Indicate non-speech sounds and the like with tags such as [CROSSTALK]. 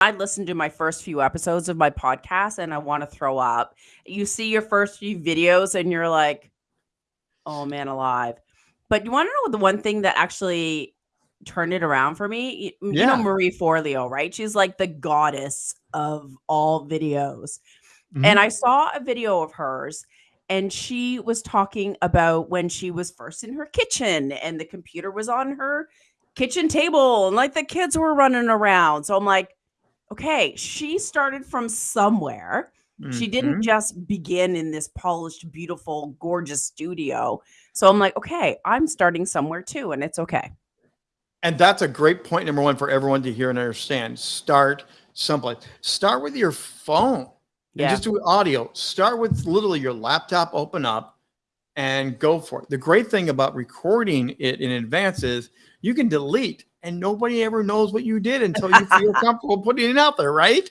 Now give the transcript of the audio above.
I listened to my first few episodes of my podcast and I want to throw up. You see your first few videos and you're like, oh man, alive. But you want to know the one thing that actually turned it around for me? You, yeah. know Marie Forleo, right? She's like the goddess of all videos. Mm-hmm. And I saw a video of hers and she was talking about when she was first in her kitchen and the computer was on her kitchen table and like the kids were running around. So I'm like, okay, she started from somewhere. Mm-hmm. She didn't mm-hmm. just begin in this polished, beautiful, gorgeous studio. So I'm like, okay, I'm starting somewhere too, and it's okay. And that's a great point, number one, for everyone to hear and understand. Start someplace. Start with your phone. Yeah. And just do audio. Start with literally your laptop, open up and go for it. The great thing about recording it in advance is you can delete and nobody ever knows what you did until you feel [LAUGHS] comfortable putting it out there, right?